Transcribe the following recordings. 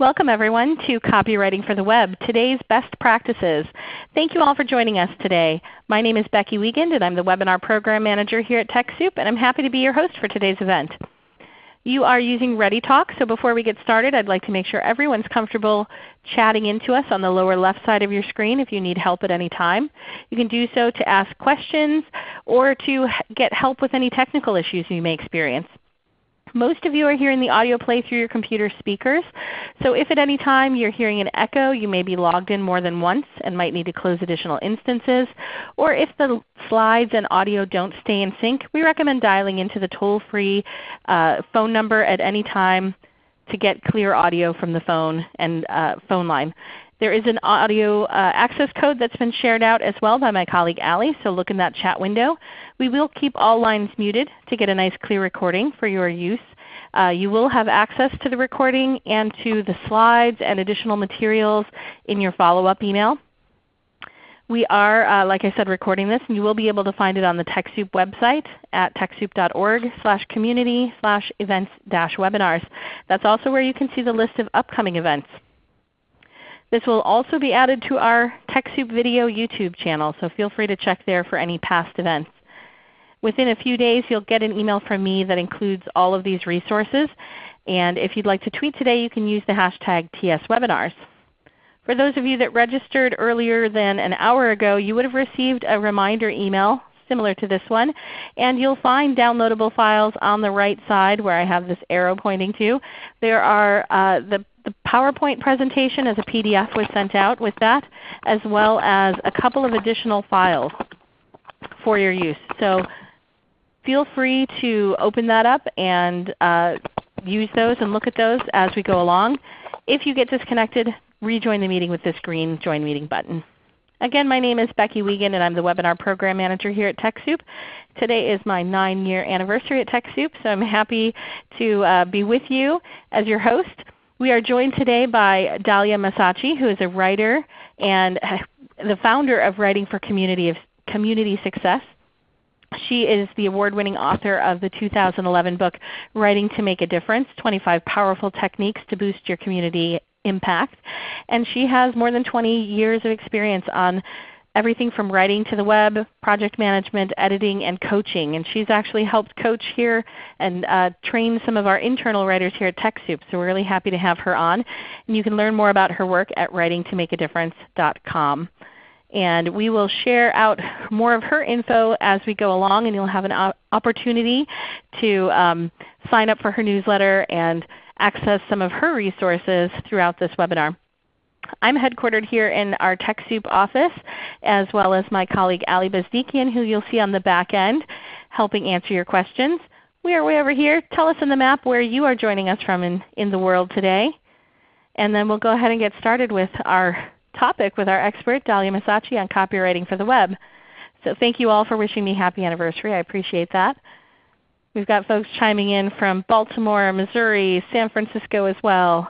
Welcome everyone to Copywriting for the Web, today's best practices. Thank you all for joining us today. My name is Becky Wiegand and I'm the Webinar Program Manager here at TechSoup and I'm happy to be your host for today's event. You are using ReadyTalk, so before we get started I'd like to make sure everyone's comfortable chatting into us on the lower left side of your screen if you need help at any time. You can do so to ask questions or to get help with any technical issues you may experience. Most of you are hearing the audio play through your computer speakers. So if at any time you're hearing an echo, you may be logged in more than once and might need to close additional instances. Or if the slides and audio don't stay in sync, we recommend dialing into the toll-free uh, phone number at any time to get clear audio from the phone and uh, phone line. There is an audio uh, access code that's been shared out as well by my colleague Allie, so look in that chat window. We will keep all lines muted to get a nice clear recording for your use. Uh, you will have access to the recording and to the slides and additional materials in your follow-up email. We are, uh, like I said, recording this, and you will be able to find it on the TechSoup website at techsoup.org slash community slash events dash webinars. That's also where you can see the list of upcoming events. This will also be added to our TechSoup video YouTube channel, so feel free to check there for any past events. Within a few days you'll get an email from me that includes all of these resources. And if you'd like to tweet today, you can use the hashtag TSWebinars. For those of you that registered earlier than an hour ago, you would have received a reminder email similar to this one. And you'll find downloadable files on the right side where I have this arrow pointing to. There are uh, the the PowerPoint presentation as a PDF was sent out with that, as well as a couple of additional files for your use. So feel free to open that up and uh, use those and look at those as we go along. If you get disconnected, rejoin the meeting with this green Join Meeting button. Again, my name is Becky Wiegand and I'm the Webinar Program Manager here at TechSoup. Today is my 9 year anniversary at TechSoup, so I'm happy to uh, be with you as your host. We are joined today by Dalya Massachi, who is a writer and the founder of Writing for Community, of, Community Success. She is the award-winning author of the 2011 book Writing to Make a Difference, 25 Powerful Techniques to Boost Your Community Impact. And she has more than 20 years of experience on everything from writing to the web, project management, editing, and coaching. And she's actually helped coach here and uh, train some of our internal writers here at TechSoup. So we're really happy to have her on. And you can learn more about her work at writingtomakeadifference.com. And we will share out more of her info as we go along, and you'll have an opportunity to um, sign up for her newsletter and access some of her resources throughout this webinar. I'm headquartered here in our TechSoup office, as well as my colleague Ali Bezdikian, who you'll see on the back end helping answer your questions. We are way over here. Tell us in the map where you are joining us from in, in the world today. And then we'll go ahead and get started with our topic with our expert, Dalya Massachi, on copywriting for the web. So thank you all for wishing me happy anniversary. I appreciate that. We've got folks chiming in from Baltimore, Missouri, San Francisco as well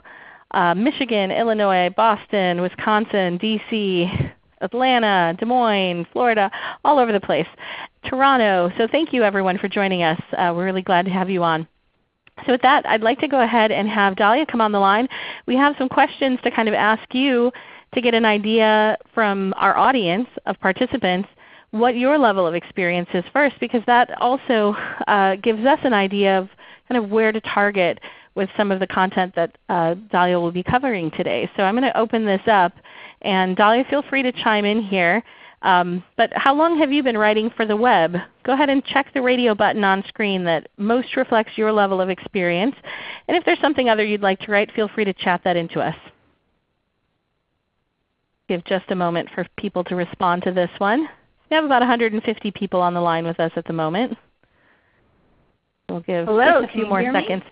uh, Michigan, Illinois, Boston, Wisconsin, D.C., Atlanta, Des Moines, Florida, all over the place. Toronto. So thank you everyone for joining us. Uh, we're really glad to have you on. So with that, I'd like to go ahead and have Dalya come on the line. We have some questions to kind of ask you to get an idea from our audience of participants what your level of experience is first because that also uh, gives us an idea of kind of where to target with some of the content that uh, Dalya will be covering today. So I'm going to open this up. And Dalya, feel free to chime in here. Um, but how long have you been writing for the web? Go ahead and check the radio button on screen that most reflects your level of experience. And if there's something other you'd like to write, feel free to chat that into us. Give just a moment for people to respond to this one. We have about 150 people on the line with us at the moment. We'll give Hello, just a few more seconds. Me?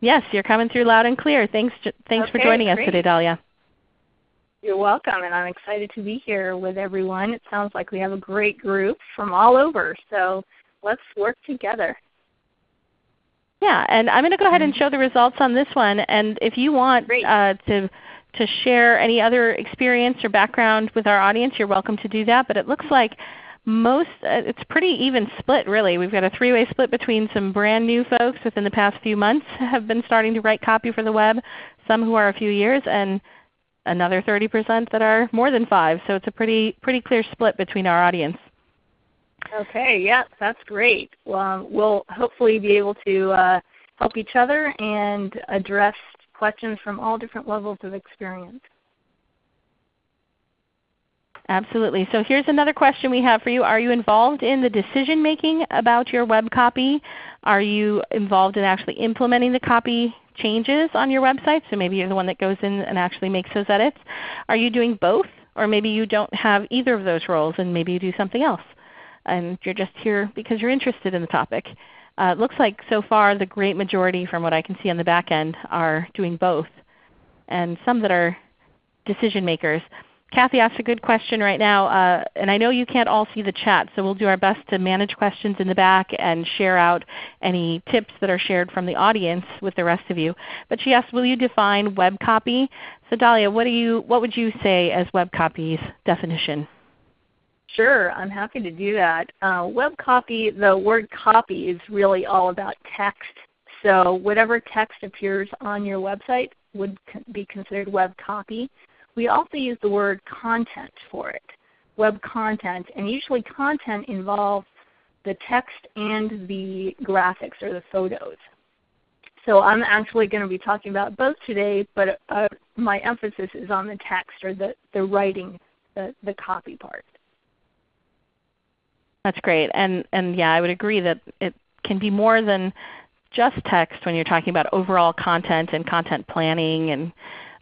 Yes, you're coming through loud and clear. Thanks, thanks okay, for joining great. us today, Dalya. You're welcome, and I'm excited to be here with everyone. It sounds like we have a great group from all over, so let's work together. Yeah, and I'm going to go ahead and mm-hmm. show the results on this one. And if you want uh, to to share any other experience or background with our audience, you're welcome to do that. But it looks like most uh, it's pretty even split really. We've got a three-way split between some brand new folks within the past few months have been starting to write copy for the web, some who are a few years, and another 30% that are more than five. So it's a pretty, pretty clear split between our audience. Okay, yeah, that's great. Well, we'll hopefully be able to uh, help each other and address questions from all different levels of experience. Absolutely. So here's another question we have for you. Are you involved in the decision making about your web copy? Are you involved in actually implementing the copy changes on your website? So maybe you're the one that goes in and actually makes those edits. Are you doing both? Or maybe you don't have either of those roles and maybe you do something else. And you're just here because you're interested in the topic. Uh, it looks like so far the great majority from what I can see on the back end are doing both. And some that are decision makers. Kathy asked a good question right now, uh, and I know you can't all see the chat, so we'll do our best to manage questions in the back and share out any tips that are shared from the audience with the rest of you. But she asked, will you define web copy? So Dalya, what, do you, what would you say as web copy's definition? Sure, I'm happy to do that. Uh, web copy, the word copy is really all about text. So whatever text appears on your website would be considered web copy. We also use the word content for it, web content. And usually content involves the text and the graphics or the photos. So I'm actually going to be talking about both today, but uh, my emphasis is on the text or the, the writing, the, the copy part. That's great. And, and yeah, I would agree that it can be more than just text when you're talking about overall content and content planning and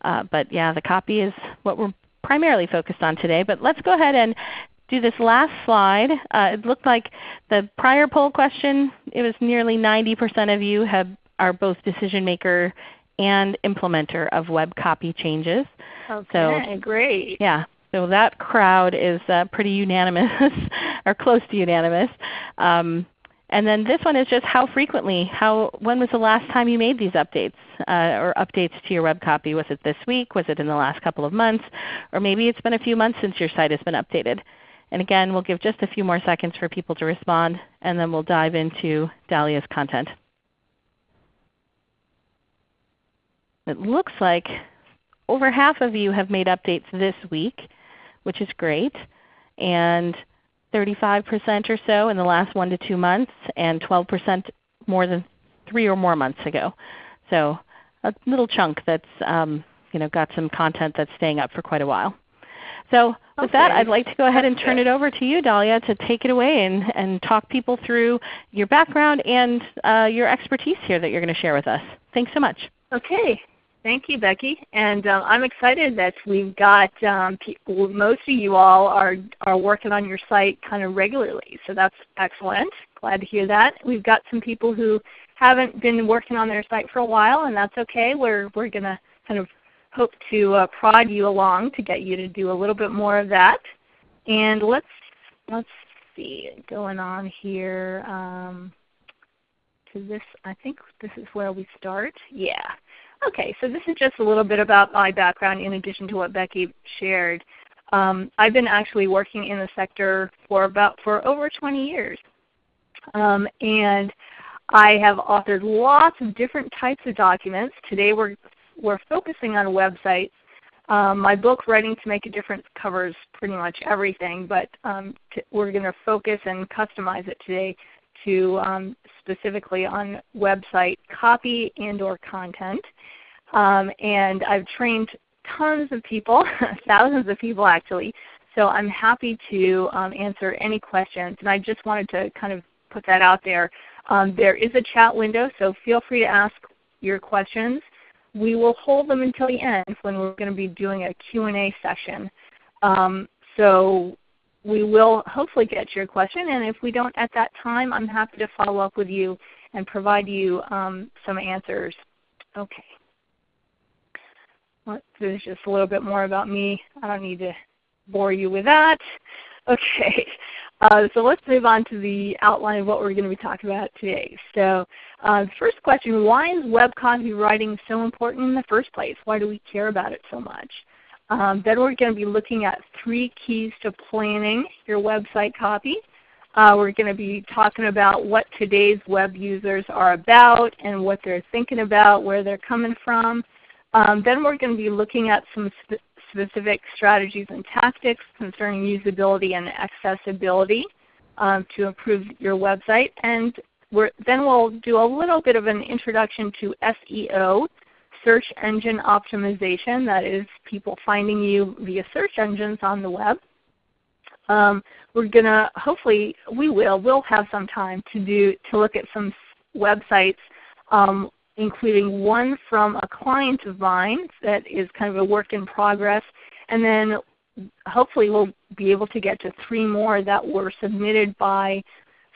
uh, but yeah, the copy is what we're primarily focused on today. But let's go ahead and do this last slide. Uh, it looked like the prior poll question, it was nearly 90% of you have, are both decision maker and implementer of web copy changes. Okay, so, great. Yeah, so that crowd is uh, pretty unanimous or close to unanimous. Um, and then this one is just how frequently, how, when was the last time you made these updates uh, or updates to your web copy? Was it this week? Was it in the last couple of months? Or maybe it's been a few months since your site has been updated. And again, we'll give just a few more seconds for people to respond, and then we'll dive into Dalya's content. It looks like over half of you have made updates this week, which is great. And 35% or so in the last 1 to 2 months, and 12% more than 3 or more months ago. So a little chunk that's um, you know, got some content that's staying up for quite a while. So with okay. that, I'd like to go ahead and turn it over to you, Dalya, to take it away and, and talk people through your background and uh, your expertise here that you're going to share with us. Thanks so much. Okay. Thank you, Becky. And uh, I'm excited that we've got um, most of you all are, are working on your site kind of regularly. So that's excellent. Glad to hear that. We've got some people who haven't been working on their site for a while, and that's okay. We're, we're going to kind of hope to uh, prod you along to get you to do a little bit more of that. And let's, let's see, going on here um, to this, I think this is where we start. Yeah. Okay, so this is just a little bit about my background in addition to what Becky shared. Um, I've been actually working in the sector for about for over 20 years. Um, and I have authored lots of different types of documents. Today we're, we're focusing on websites. Um, my book, Writing to Make a Difference, covers pretty much everything, but um, we're going to focus and customize it today to um, specifically on website copy and or content. Um, and I've trained tons of people, thousands of people actually, so I'm happy to um, answer any questions. And I just wanted to kind of put that out there. Um, there is a chat window, so feel free to ask your questions. We will hold them until the end when we're going to be doing a Q&A session. Um, so we will hopefully get your question, and if we don't at that time, I'm happy to follow up with you and provide you um, some answers. Okay. This just a little bit more about me. I don't need to bore you with that. Okay. Uh, so let's move on to the outline of what we're going to be talking about today. So uh, first question, why is web copywriting so important in the first place? Why do we care about it so much? Um, then we're going to be looking at three keys to planning your website copy. Uh, we're going to be talking about what today's web users are about and what they're thinking about, where they're coming from. Um, then we're going to be looking at some sp specific strategies and tactics concerning usability and accessibility um, to improve your website. And then we'll do a little bit of an introduction to SEO, search engine optimization, that is people finding you via search engines on the web. Um, we're going to, hopefully we will, we'll have some time to, do, to look at some websites um, including one from a client of mine that is kind of a work in progress, and then hopefully we'll be able to get to three more that were submitted by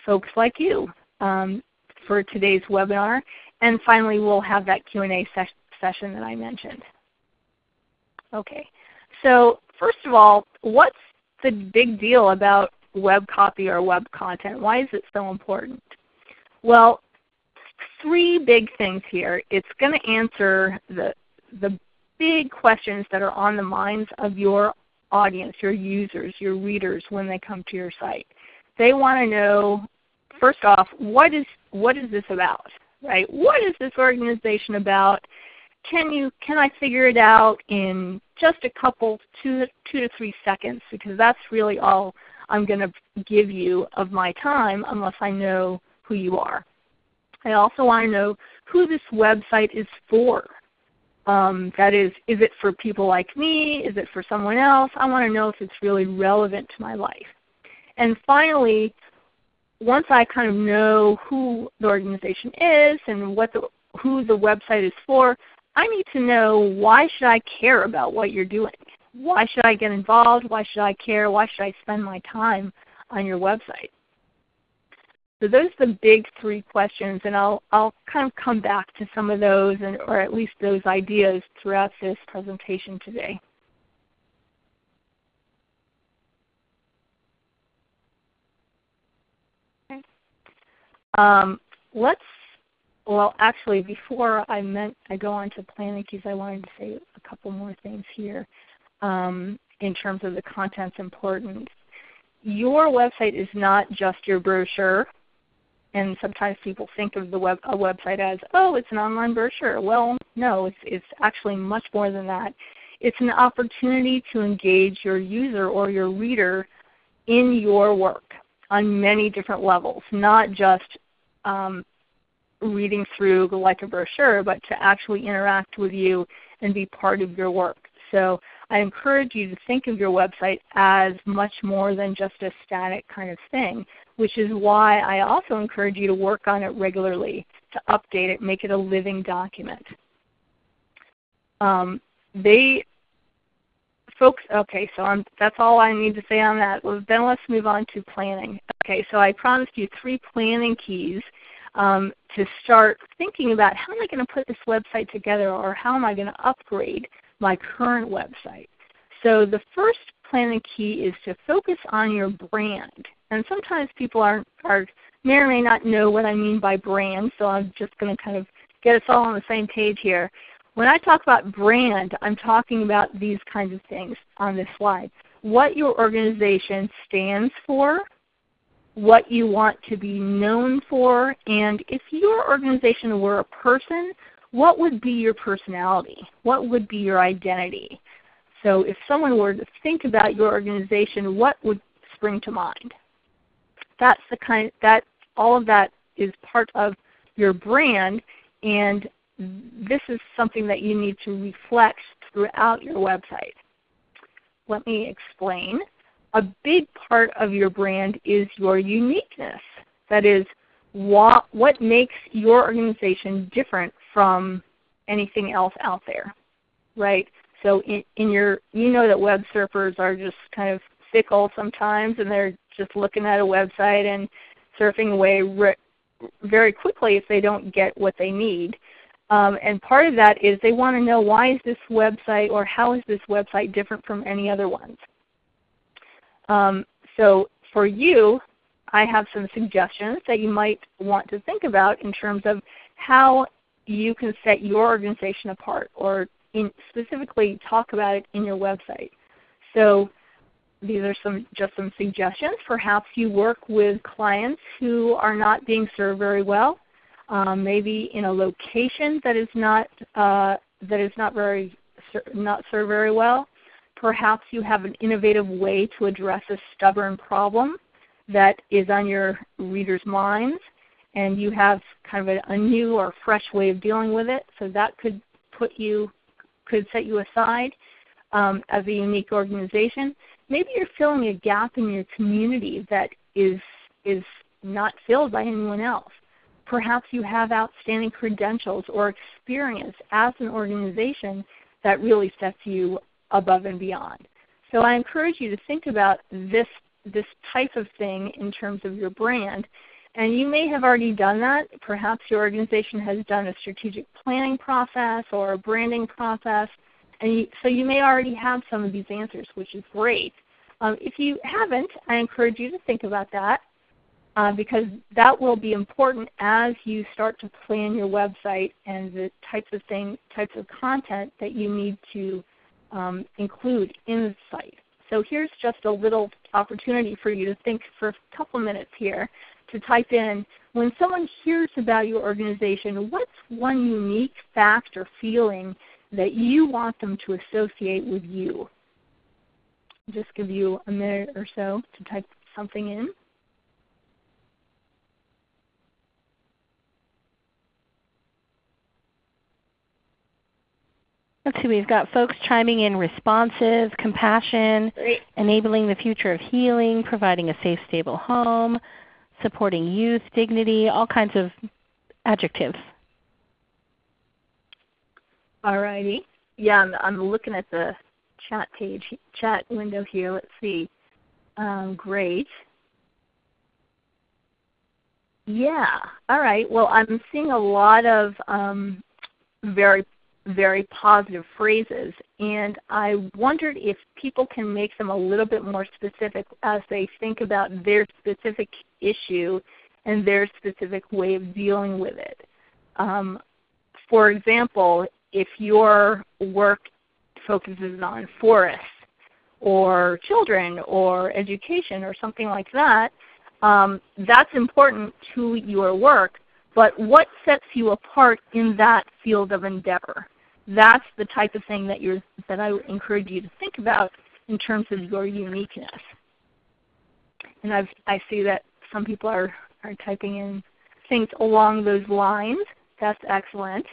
folks like you um, for today's webinar. And finally we'll have that Q&A ses session that I mentioned. Okay, so first of all, what's the big deal about web copy or web content? Why is it so important? Well, three big things here. It's going to answer the, the big questions that are on the minds of your audience, your users, your readers when they come to your site. They want to know, first off, what is, what is this about? Right? What is this organization about? Can you can I figure it out in just a couple two two to three seconds because that's really all I'm going to give you of my time unless I know who you are. I also want to know who this website is for. Um, that is, is it for people like me? Is it for someone else? I want to know if it's really relevant to my life. And finally, once I kind of know who the organization is and what the, who the website is for, I need to know why should I care about what you're doing? Why should I get involved? Why should I care? Why should I spend my time on your website? So those are the big three questions, and I'll, I'll kind of come back to some of those, and, or at least those ideas throughout this presentation today. Okay. Um, let's, well actually before I, meant, I go on to planning keys, I wanted to say a couple more things here um, in terms of the content's importance. Your website is not just your brochure and sometimes people think of the web, a website as, oh, it's an online brochure. Well, no, it's, it's actually much more than that. It's an opportunity to engage your user or your reader in your work on many different levels, not just um, reading through like a brochure, but to actually interact with you and be part of your work. So I encourage you to think of your website as much more than just a static kind of thing, which is why I also encourage you to work on it regularly, to update it, make it a living document. Um, they, folks, okay, so I'm, that's all I need to say on that. Well, then let's move on to planning. Okay, so I promised you three planning keys um, to start thinking about how am I going to put this website together or how am I going to upgrade my current website. So the first planning key is to focus on your brand. And sometimes people are, are may or may not know what I mean by brand, so I'm just going to kind of get us all on the same page here. When I talk about brand, I'm talking about these kinds of things on this slide. What your organization stands for, what you want to be known for, and if your organization were a person, what would be your personality? What would be your identity? So if someone were to think about your organization, what would spring to mind? That's the kind that all of that is part of your brand and this is something that you need to reflect throughout your website. Let me explain. A big part of your brand is your uniqueness. That is, what, makes your organization different from anything else out there, right? So in, in your, you know that web surfers are just kind of fickle sometimes and they're just looking at a website and surfing away very quickly if they don't get what they need. Um, and part of that is they want to know why is this website or how is this website different from any other ones. Um, so for you, I have some suggestions that you might want to think about in terms of how you can set your organization apart or in specifically talk about it in your website. So these are some just some suggestions. Perhaps you work with clients who are not being served very well, um, maybe in a location that is not uh, that is not very not served very well. Perhaps you have an innovative way to address a stubborn problem that is on your readers' minds, and you have kind of a, a new or fresh way of dealing with it. So that could put you could set you aside um, as a unique organization. Maybe you're filling a gap in your community that is is not filled by anyone else. Perhaps you have outstanding credentials or experience as an organization that really sets you above and beyond. So I encourage you to think about this, this type of thing in terms of your brand. And you may have already done that. Perhaps your organization has done a strategic planning process or a branding process. And you, so you may already have some of these answers, which is great. Um, if you haven't, I encourage you to think about that uh, because that will be important as you start to plan your website and the types of things, types of content that you need to um, include in the site. So here's just a little opportunity for you to think for a couple minutes here to type in, when someone hears about your organization, what's one unique fact or feeling that you want them to associate with you? Just give you a minute or so to type something in. Let's see, we've got folks chiming in responsive, compassion, Great. enabling the future of healing, providing a safe, stable home, supporting youth, dignity, all kinds of adjectives. All righty. Yeah, I'm, I'm looking at the chat page, chat window here. Let's see. Um, great. Yeah. All right. Well, I'm seeing a lot of um, very very positive phrases. And I wondered if people can make them a little bit more specific as they think about their specific issue and their specific way of dealing with it. Um, for example, if your work focuses on forests or children or education or something like that, um, that's important to your work. But what sets you apart in that field of endeavor? that's the type of thing that, you're, that I would encourage you to think about in terms of your uniqueness. And I've, I see that some people are, are typing in things along those lines. That's excellent.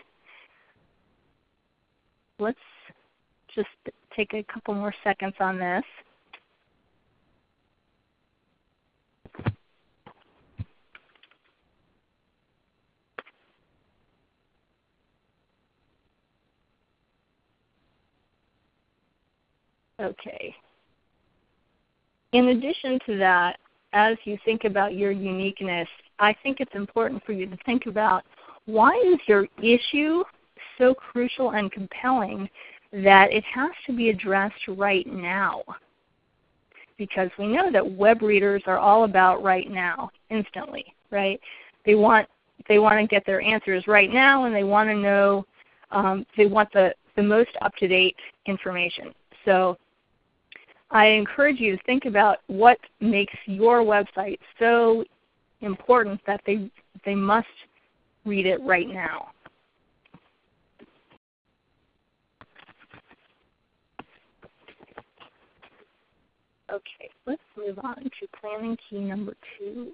Let's just take a couple more seconds on this. Okay. In addition to that, as you think about your uniqueness, I think it's important for you to think about why is your issue so crucial and compelling that it has to be addressed right now? Because we know that web readers are all about right now, instantly, right? They want they want to get their answers right now, and they want to know um, they want the the most up to date information. So I encourage you to think about what makes your website so important that they, they must read it right now. Okay, let's move on to planning key number two.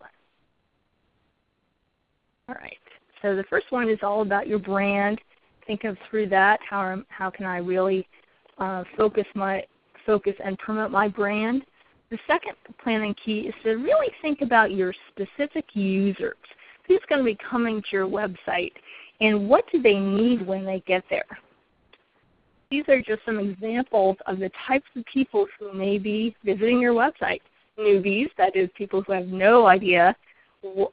All right, so the first one is all about your brand. Think of through that, how, how can I really uh, focus my focus and promote my brand. The second planning key is to really think about your specific users. Who's going to be coming to your website and what do they need when they get there? These are just some examples of the types of people who may be visiting your website. Newbies, that is people who have no idea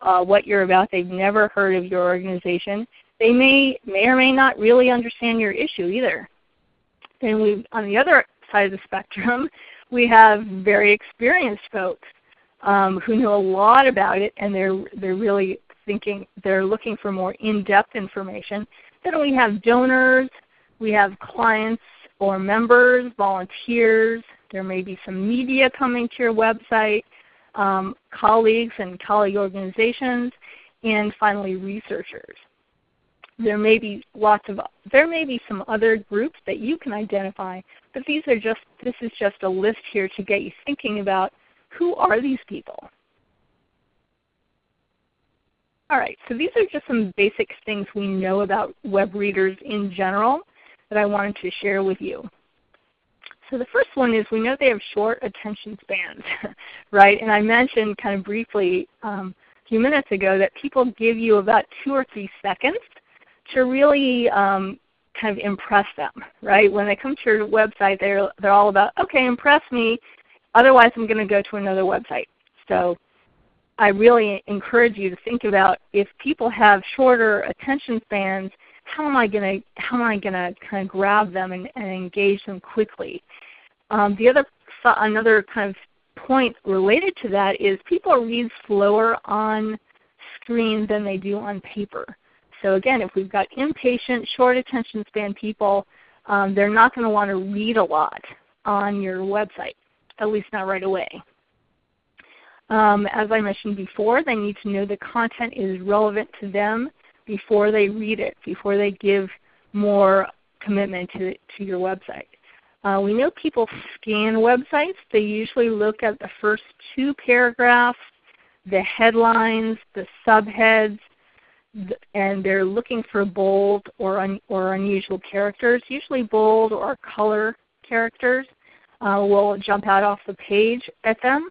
uh, what you're about. They've never heard of your organization. They may, may or may not really understand your issue either. Then on the other side of the spectrum, we have very experienced folks um, who know a lot about it and they're, they're really thinking, they're looking for more in-depth information. Then we have donors, we have clients or members, volunteers, there may be some media coming to your website, um, colleagues and colleague organizations, and finally researchers. there may be lots of there may be some other groups that you can identify, but these are just this is just a list here to get you thinking about who are these people. All right, so these are just some basic things we know about web readers in general that I wanted to share with you. So the first one is we know they have short attention spans, right? And I mentioned kind of briefly um, a few minutes ago that people give you about two or three seconds to really um, kind of impress them, right? When they come to your website, they're, they're all about, okay, impress me, otherwise I'm going to go to another website. So I really encourage you to think about if people have shorter attention spans, how am I going to how am I going to kind of grab them and, and engage them quickly? Um, the other another kind of point related to that is people read slower on screen than they do on paper. So again, if we've got impatient, short attention span people, um, they're not going to want to read a lot on your website, at least not right away. Um, as I mentioned before, they need to know the content is relevant to them before they read it, before they give more commitment to, to your website. Uh, we know people scan websites. They usually look at the first two paragraphs, the headlines, the subheads, and they're looking for bold or, un, or unusual characters. Usually bold or color characters uh, will jump out off the page at them.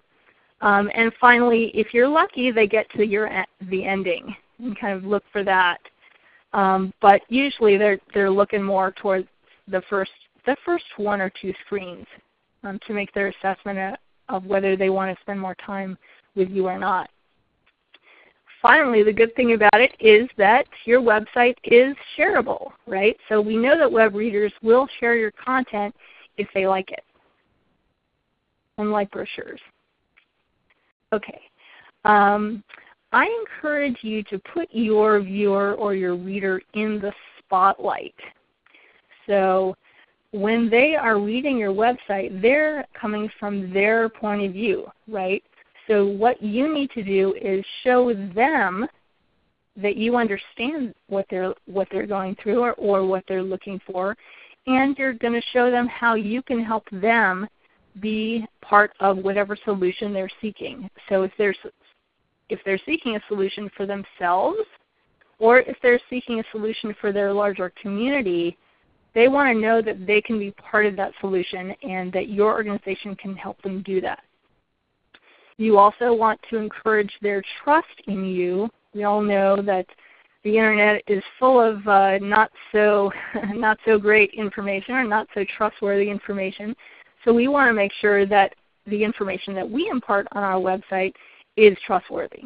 Um, and finally, if you're lucky, they get to your the ending and kind of look for that. Um, but usually they're they're looking more towards the first the first one or two screens um, to make their assessment of whether they want to spend more time with you or not. Finally, the good thing about it is that your website is shareable, right? So we know that web readers will share your content if they like it, unlike brochures. Okay. Um, I encourage you to put your viewer or your reader in the spotlight. So when they are reading your website, they're coming from their point of view, right? So what you need to do is show them that you understand what they're what they're going through or, or what they're looking for, and you're going to show them how you can help them be part of whatever solution they're seeking. So if they're, if they're seeking a solution for themselves, or if they're seeking a solution for their larger community, they want to know that they can be part of that solution and that your organization can help them do that. You also want to encourage their trust in you. We all know that the internet is full of uh, not so not so great information or not so trustworthy information. So we want to make sure that the information that we impart on our website is trustworthy.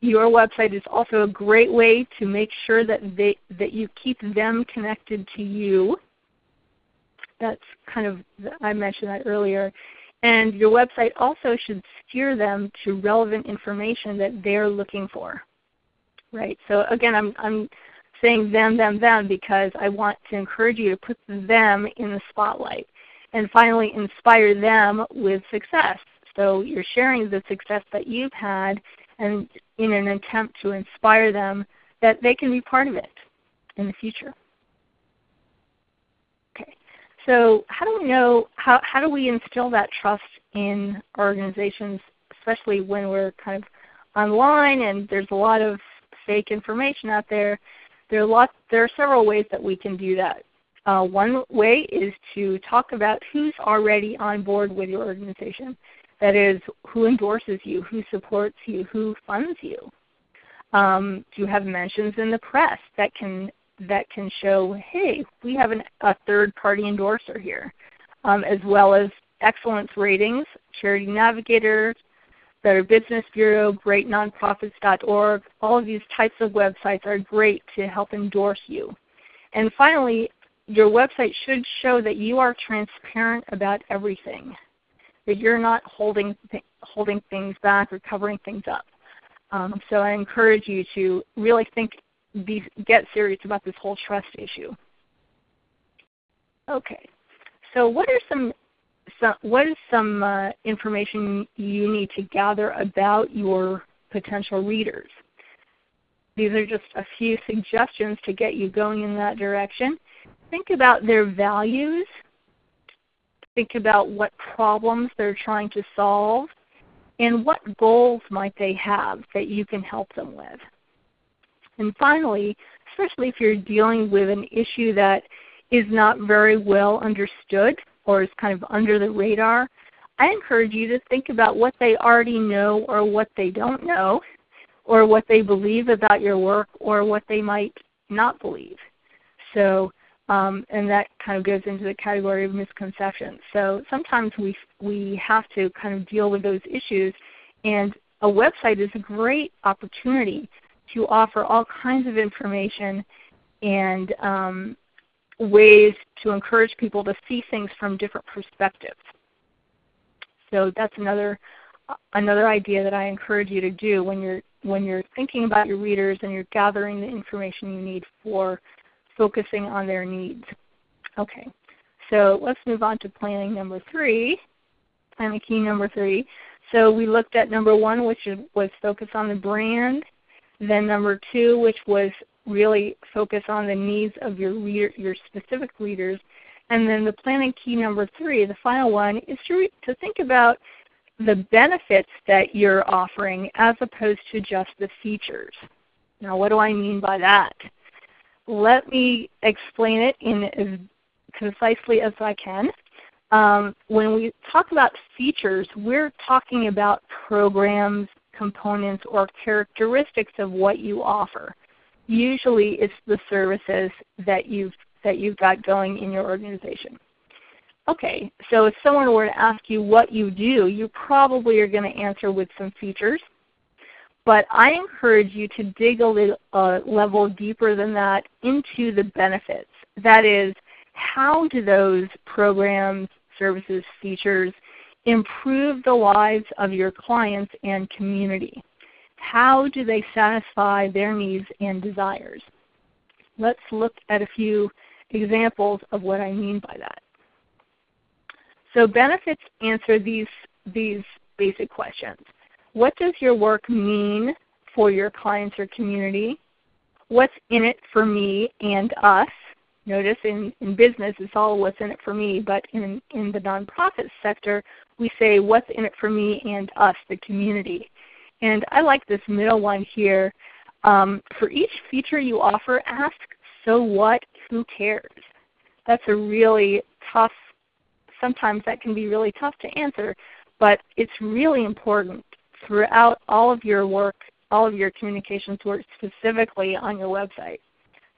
Your website is also a great way to make sure that, they, that you keep them connected to you. That's kind of, I mentioned that earlier. And your website also should steer them to relevant information that they're looking for. Right? So again, I'm, I'm saying them, them, them because I want to encourage you to put them in the spotlight and finally inspire them with success. So you're sharing the success that you've had and in an attempt to inspire them that they can be part of it in the future. Okay. So how do we know how how do we instill that trust in organizations, especially when we're kind of online and there's a lot of fake information out there? There are lots there are several ways that we can do that. Uh, one way is to talk about who's already on board with your organization. That is, who endorses you, who supports you, who funds you. Um, do you have mentions in the press that can that can show, hey, we have an, a third-party endorser here, um, as well as excellence ratings, Charity Navigator, Better Business Bureau, GreatNonprofits.org. All of these types of websites are great to help endorse you. And finally, your website should show that you are transparent about everything, that you're not holding, th holding things back or covering things up. Um, so I encourage you to really think, be, get serious about this whole trust issue. Okay, so what are some, some what is some uh, information you need to gather about your potential readers? these are just a few suggestions to get you going in that direction. Think about their values. Think about what problems they're trying to solve and what goals might they have that you can help them with. And finally, especially if you're dealing with an issue that is not very well understood or is kind of under the radar, I encourage you to think about what they already know or what they don't know or what they believe about your work or what they might not believe. So, um, and that kind of goes into the category of misconceptions. So sometimes we, we have to kind of deal with those issues and a website is a great opportunity to offer all kinds of information and um, ways to encourage people to see things from different perspectives. So that's another another idea that I encourage you to do when you're when you're thinking about your readers and you're gathering the information you need for focusing on their needs. Okay, so let's move on to planning number three, planning key number three. So we looked at number one, which was focus on the brand. Then number two, which was really focus on the needs of your reader, your specific readers. And then the planning key number three, the final one, is to, to think about the benefits that you're offering as opposed to just the features. Now what do I mean by that? Let me explain it in as concisely as I can. Um, when we talk about features, we're talking about programs, components, or characteristics of what you offer. Usually it's the services that you've, that you've got going in your organization. Okay, so if someone were to ask you what you do, you probably are going to answer with some features. But I encourage you to dig a little, uh, level deeper than that into the benefits. That is, how do those programs, services, features improve the lives of your clients and community? How do they satisfy their needs and desires? Let's look at a few examples of what I mean by that. So benefits answer these, these basic questions. What does your work mean for your clients or community? What's in it for me and us? Notice in, in business it's all what's in it for me, but in, in the nonprofit sector we say what's in it for me and us, the community. And I like this middle one here. Um, for each feature you offer, ask, so what, who cares? That's a really tough, sometimes that can be really tough to answer, but it's really important throughout all of your work, all of your communications work specifically on your website.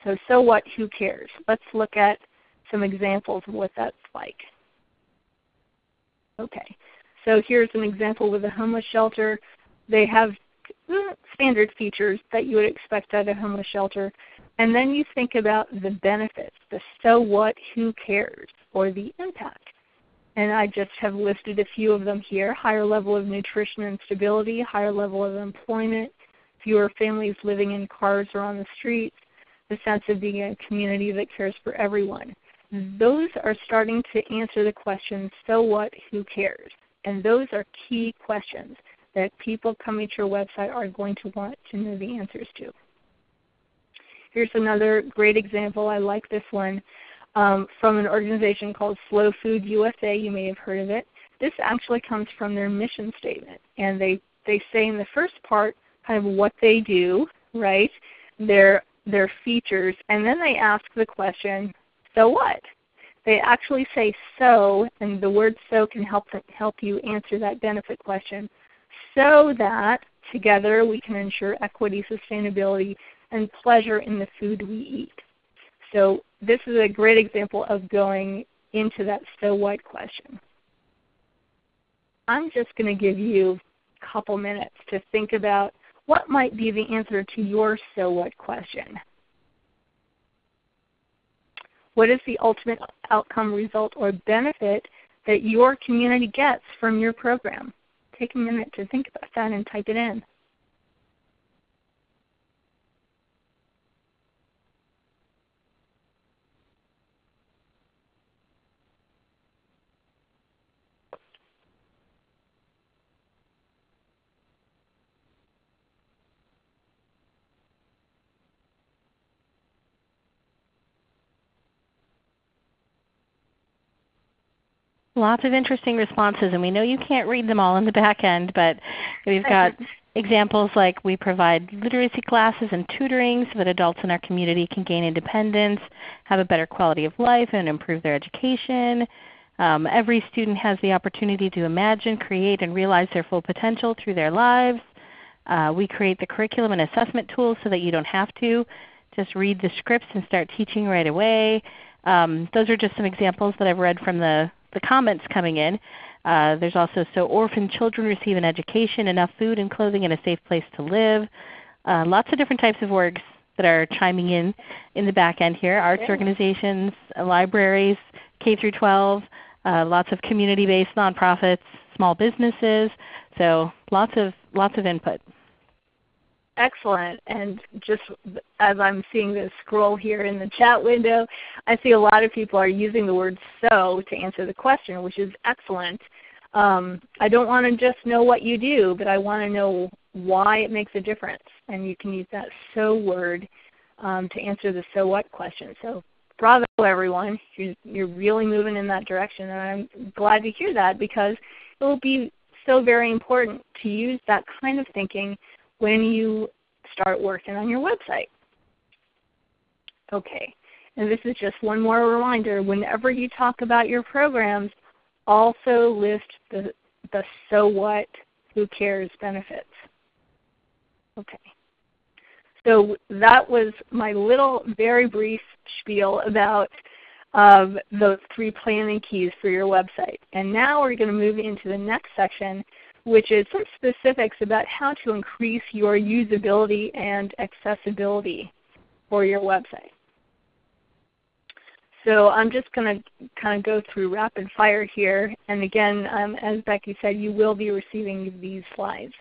So, so what, who cares? Let's look at some examples of what that's like. Okay, so here's an example with a homeless shelter. They have mm, standard features that you would expect at a homeless shelter. And then you think about the benefits, the so what, who cares, or the impact. And I just have listed a few of them here. Higher level of nutrition and stability, higher level of employment, fewer families living in cars or on the streets, the sense of being a community that cares for everyone. Those are starting to answer the question, so what, who cares? And those are key questions that people coming to your website are going to want to know the answers to. Here's another great example. I like this one um, from an organization called Slow Food USA. You may have heard of it. This actually comes from their mission statement. And they, they say in the first part kind of what they do, right? Their their features, and then they ask the question, so what? They actually say so, and the word so can help, help you answer that benefit question, so that together we can ensure equity, sustainability, and pleasure in the food we eat. So this is a great example of going into that so what question. I'm just going to give you a couple minutes to think about what might be the answer to your so what question? What is the ultimate outcome, result, or benefit that your community gets from your program? Take a minute to think about that and type it in. Lots of interesting responses, and we know you can't read them all in the back end, but we've got examples like we provide literacy classes and tutoring so that adults in our community can gain independence, have a better quality of life, and improve their education. Um, every student has the opportunity to imagine, create, and realize their full potential through their lives. Uh, we create the curriculum and assessment tools so that you don't have to just read the scripts and start teaching right away. Um, those are just some examples that I've read from the, the comments coming in. Uh, there's also so orphan children receive an education, enough food and clothing, and a safe place to live. Uh, lots of different types of works that are chiming in in the back end here. Arts organizations, uh, libraries, K through 12, uh, lots of community-based nonprofits, small businesses. So lots of lots of input. Excellent. And just as I'm seeing this scroll here in the chat window, I see a lot of people are using the word so to answer the question, which is excellent. Um, I don't want to just know what you do, but I want to know why it makes a difference. And you can use that so word um, to answer the so what question. So bravo everyone. You're, you're really moving in that direction. And I'm glad to hear that because it will be so very important to use that kind of thinking when you start working on your website. Okay, and this is just one more reminder. Whenever you talk about your programs, also list the, the so what, who cares benefits. Okay. So that was my little very brief spiel about um, those three planning keys for your website. And now we're going to move into the next section which is some specifics about how to increase your usability and accessibility for your website. So I'm just going to kind of go through rapid fire here. And again, um, as Becky said, you will be receiving these slides.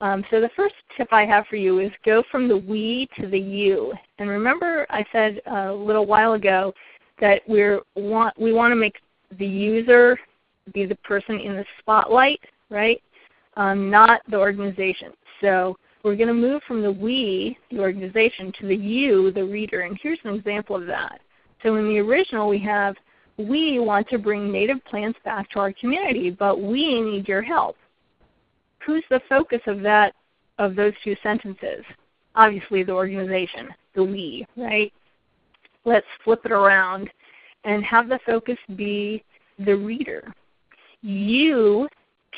Um, so the first tip I have for you is go from the we to the you. And remember I said a little while ago that we want, we want to make the user be the person in the spotlight, right? Um, not the organization. So we're going to move from the we, the organization, to the you, the reader. And here's an example of that. So in the original we have, we want to bring native plants back to our community, but we need your help. Who's the focus of that of those two sentences? Obviously the organization, the we, right? Let's flip it around and have the focus be the reader. You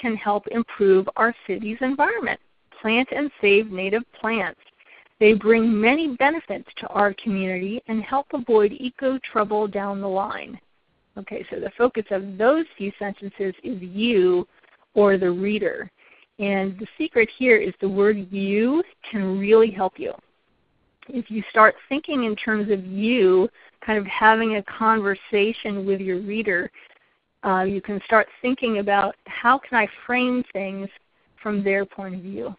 can help improve our city's environment. Plant and save native plants. They bring many benefits to our community and help avoid eco trouble down the line. Okay, so the focus of those few sentences is you or the reader. And the secret here is the word you can really help you. If you start thinking in terms of you, kind of having a conversation with your reader, uh, you can start thinking about how can I frame things from their point of view.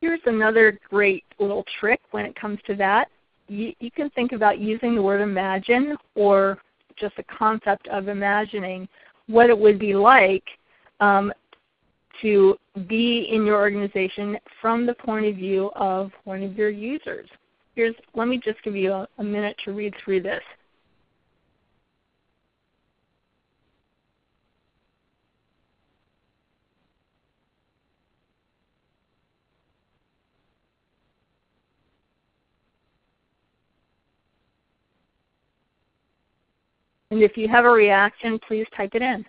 Here's another great little trick when it comes to that. You, you can think about using the word imagine or just the concept of imagining what it would be like um, to be in your organization from the point of view of one of your users. Here's, let me just give you a, a minute to read through this. And if you have a reaction, please type it in.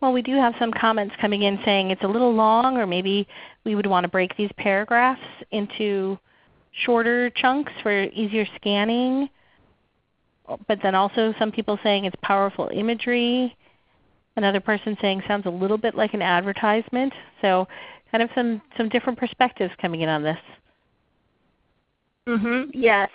Well, we do have some comments coming in saying it's a little long or maybe we would want to break these paragraphs into shorter chunks for easier scanning. But then also some people saying it's powerful imagery. Another person saying sounds a little bit like an advertisement. So kind of some, some different perspectives coming in on this. Mm-hmm. Yes.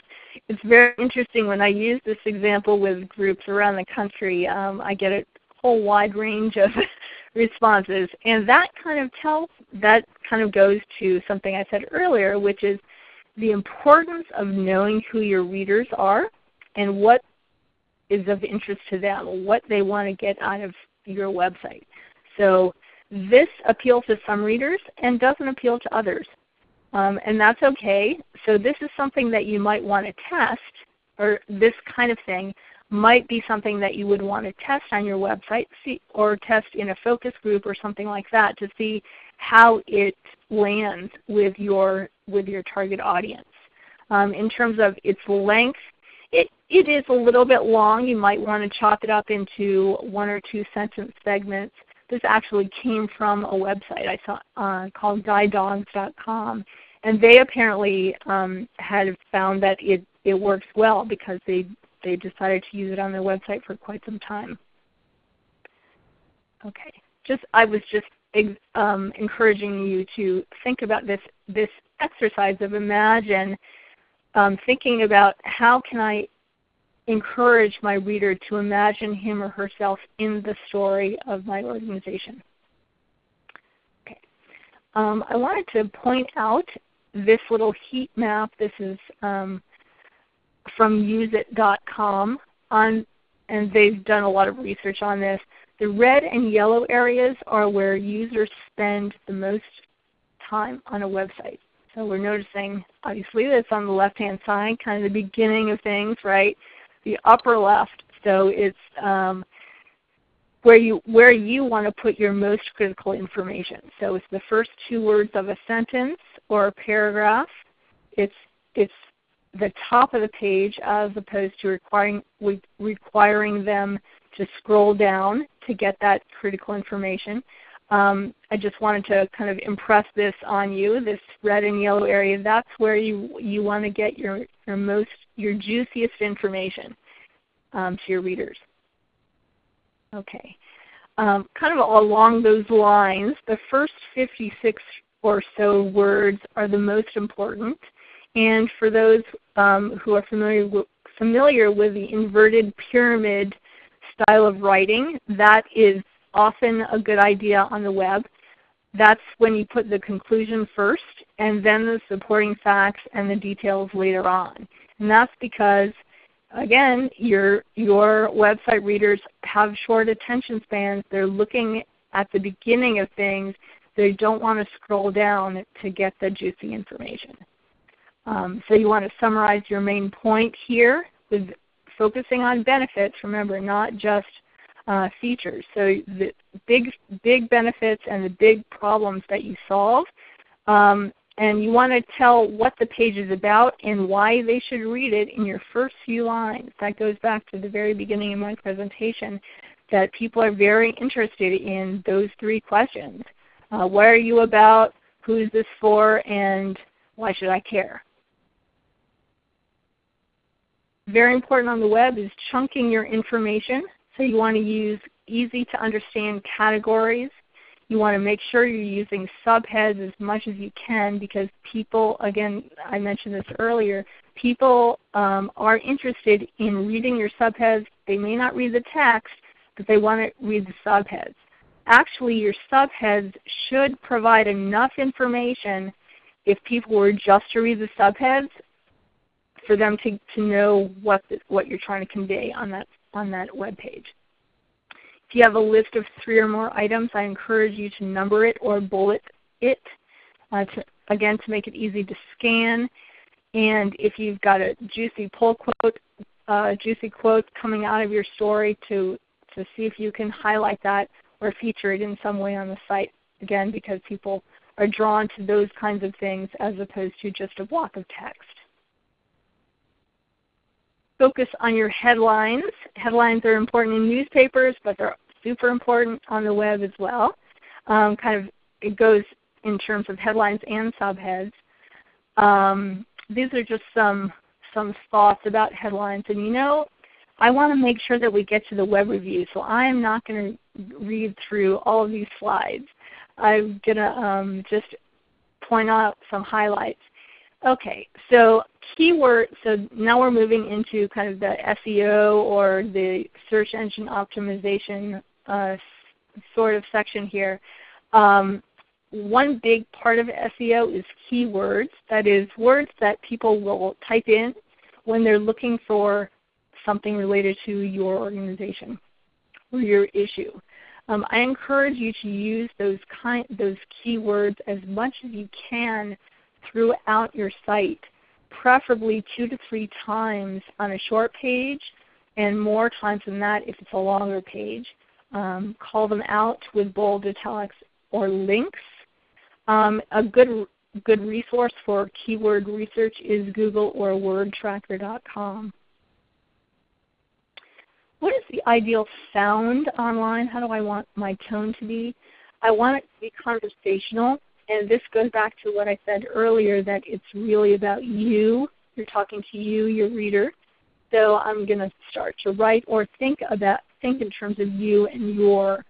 It's very interesting when I use this example with groups around the country. Um, I get it whole wide range of responses. And that kind of tells, that kind of goes to something I said earlier, which is the importance of knowing who your readers are and what is of interest to them, what they want to get out of your website. So this appeals to some readers and doesn't appeal to others. Um, and that's okay. So this is something that you might want to test, or this kind of thing might be something that you would want to test on your website see, or test in a focus group or something like that to see how it lands with your, with your target audience. Um, in terms of its length, it, it is a little bit long. You might want to chop it up into one or two sentence segments. This actually came from a website I saw uh, called guidedogs.com, and they apparently um, had found that it, it works well because they, they decided to use it on their website for quite some time. Okay, just I was just um, encouraging you to think about this this exercise of imagine um, thinking about how can I encourage my reader to imagine him or herself in the story of my organization. Okay. Um, I wanted to point out this little heat map. This is um, from useit.com, on, and they've done a lot of research on this. The red and yellow areas are where users spend the most time on a website. So we're noticing obviously that's on the left-hand side, kind of the beginning of things, right? The upper left, so it's um, where you where you want to put your most critical information. So it's the first two words of a sentence or a paragraph. It's it's the top of the page as opposed to requiring requiring them to scroll down to get that critical information. Um, I just wanted to kind of impress this on you, this red and yellow area. That's where you, you want to get your, your most, your juiciest information um, to your readers. Okay. Um, kind of along those lines, the first 56 or so words are the most important. And for those um, who are familiar familiar with the inverted pyramid style of writing, that is often a good idea on the web. That's when you put the conclusion first and then the supporting facts and the details later on. And that's because again, your, your website readers have short attention spans. They're looking at the beginning of things. They don't want to scroll down to get the juicy information. Um, so you want to summarize your main point here with focusing on benefits. Remember, not just uh, features. So the big, big benefits and the big problems that you solve. Um, and you want to tell what the page is about and why they should read it in your first few lines. That goes back to the very beginning of my presentation that people are very interested in those three questions. Uh, what are you about? Who is this for? And why should I care? Very important on the web is chunking your information. So you want to use easy to understand categories. You want to make sure you're using subheads as much as you can because people, again, I mentioned this earlier, people um, are interested in reading your subheads. They may not read the text, but they want to read the subheads. Actually, your subheads should provide enough information if people were just to read the subheads for them to, to know what, the, what you're trying to convey on that on that web page. If you have a list of three or more items, I encourage you to number it or bullet it, uh, to, again to make it easy to scan. And if you've got a juicy pull quote, uh, juicy quote coming out of your story to, to see if you can highlight that or feature it in some way on the site, again because people are drawn to those kinds of things as opposed to just a block of text focus on your headlines. Headlines are important in newspapers, but they're super important on the web as well. Um, kind of it goes in terms of headlines and subheads. Um, these are just some some thoughts about headlines. And you know, I want to make sure that we get to the web review, so I am not going to read through all of these slides. I'm going to um, just point out some highlights. Okay, so keyword, so now we're moving into kind of the SEO or the search engine optimization uh, sort of section here. Um, one big part of SEO is keywords. That is words that people will type in when they're looking for something related to your organization or your issue. Um, I encourage you to use those kind those keywords as much as you can throughout your site, preferably two to three times on a short page, and more times than that if it's a longer page. Um, call them out with bold italics or links. Um, a good good resource for keyword research is Google or WordTracker.com. What is the ideal sound online? How do I want my tone to be? I want it to be conversational, and this goes back to what I said earlier that it's really about you. You're talking to you, your reader. So I'm going to start to write or think about think in terms of you and your.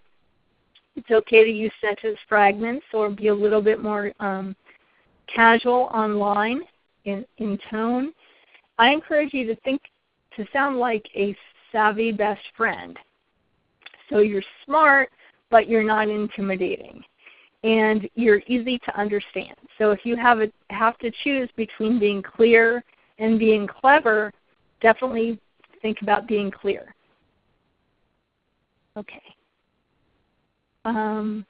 It's okay to use sentence fragments or be a little bit more um, casual online in, in tone. I encourage you to think to sound like a savvy best friend. So you're smart, but you're not intimidating. And you're easy to understand. So if you have, a, have to choose between being clear and being clever, definitely think about being clear. Okay. Um,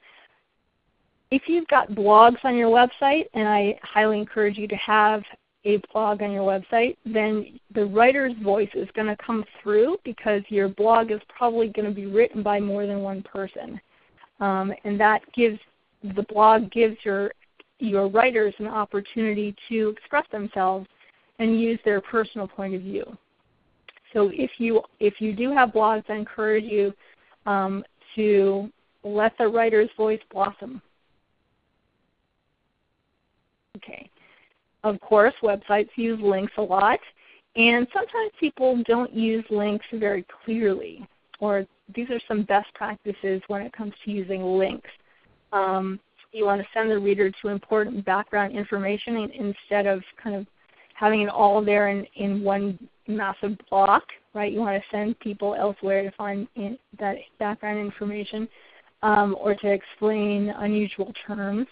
if you've got blogs on your website, and I highly encourage you to have a blog on your website, then the writer's voice is going to come through because your blog is probably going to be written by more than one person. Um, and that gives the blog gives your your writers an opportunity to express themselves and use their personal point of view. So if you if you do have blogs, I encourage you um, to let the writer's voice blossom. Okay. Of course, websites use links a lot, and sometimes people don't use links very clearly, or these are some best practices when it comes to using links. Um, you want to send the reader to important background information instead of kind of having it all there in, in one massive block, right? You want to send people elsewhere to find that background information um, or to explain unusual terms.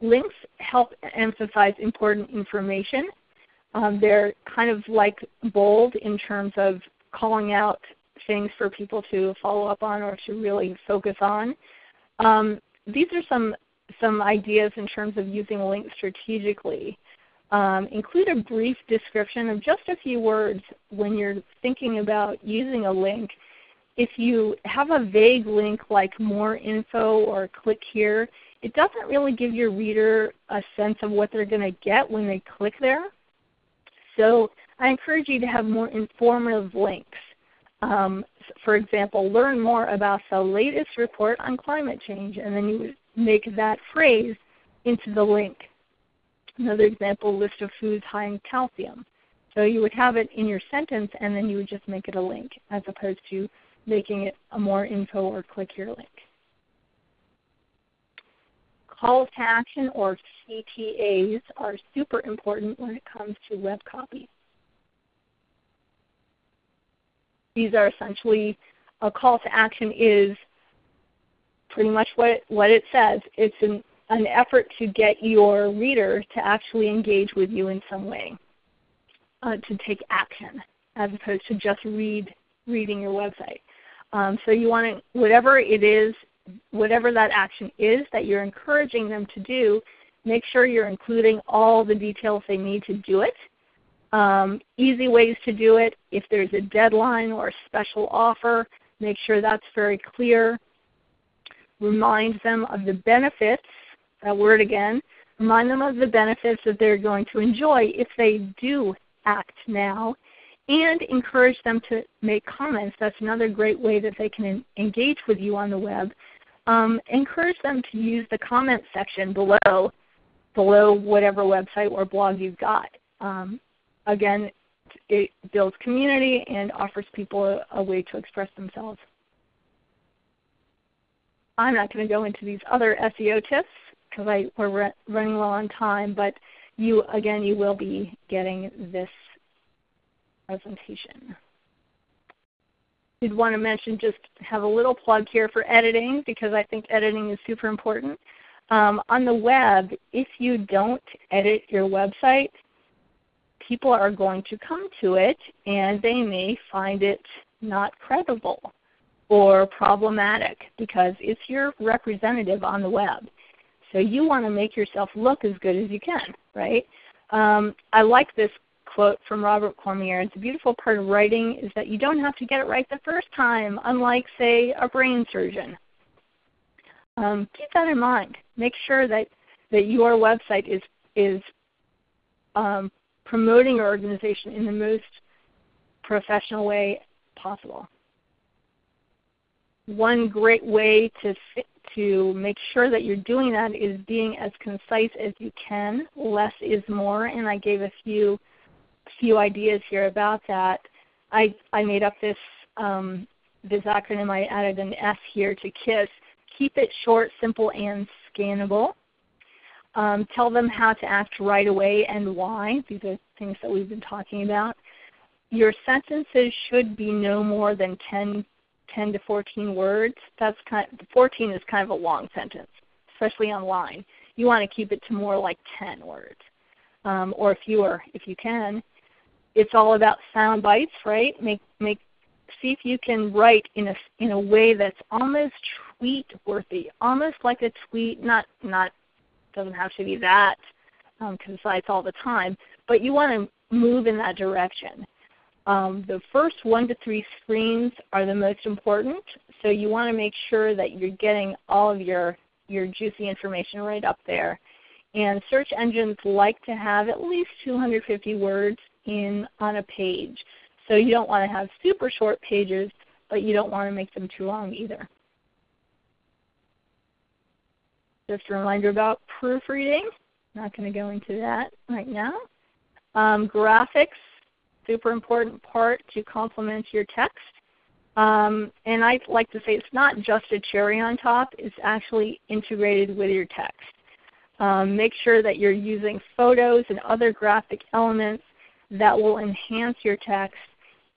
Links help emphasize important information. Um, they're kind of like bold in terms of calling out things for people to follow up on or to really focus on. Um, these are some, some ideas in terms of using links strategically. Um, include a brief description of just a few words when you're thinking about using a link. If you have a vague link like more info or click here, it doesn't really give your reader a sense of what they're going to get when they click there. So I encourage you to have more informative links. Um, for example, learn more about the latest report on climate change, and then you would make that phrase into the link. Another example, list of foods high in calcium. So you would have it in your sentence and then you would just make it a link as opposed to making it a more info or click here link. Calls to action or CTAs are super important when it comes to web copy. These are essentially a call to action is pretty much what what it says. It's an an effort to get your reader to actually engage with you in some way, uh, to take action, as opposed to just read reading your website. Um, so you want to, whatever it is, whatever that action is that you're encouraging them to do, make sure you're including all the details they need to do it. Um, easy ways to do it, if there's a deadline or a special offer, make sure that's very clear. Remind them of the benefits that word again, remind them of the benefits that they're going to enjoy if they do act now, and encourage them to make comments. That's another great way that they can engage with you on the web. Um, encourage them to use the comment section below, below whatever website or blog you've got. Um, again, it builds community and offers people a, a way to express themselves. I'm not going to go into these other SEO tips because we're running low on time, but you again you will be getting this presentation. Did want to mention just have a little plug here for editing because I think editing is super important. Um, on the web, if you don't edit your website, people are going to come to it and they may find it not credible or problematic because it's your representative on the web. So you want to make yourself look as good as you can, right? Um, I like this quote from Robert Cormier. It's a beautiful part of writing is that you don't have to get it right the first time, unlike, say, a brain surgeon. Um, keep that in mind. Make sure that, that your website is, is um, promoting your organization in the most professional way possible. One great way to to make sure that you're doing that is being as concise as you can. Less is more, and I gave a few few ideas here about that. I I made up this um, this acronym. I added an S here to KISS. Keep it short, simple, and scannable. Um, tell them how to act right away and why. These are things that we've been talking about. Your sentences should be no more than 10, 10 to 14 words. That's kind of, 14 is kind of a long sentence, especially online. You want to keep it to more like 10 words um, or fewer if you can. It's all about sound bites, right? Make make see if you can write in a in a way that's almost tweet worthy, almost like a tweet, not not doesn't have to be that um, concise all the time, but you want to move in that direction. Um, the first one to three screens are the most important, so you want to make sure that you're getting all of your, your juicy information right up there. And search engines like to have at least 250 words in on a page. So you don't want to have super short pages, but you don't want to make them too long either. Just a reminder about proofreading. Not going to go into that right now. Um, graphics, super important part to complement your text. Um, and I like to say it's not just a cherry on top, it's actually integrated with your text. Um, make sure that you're using photos and other graphic elements that will enhance your text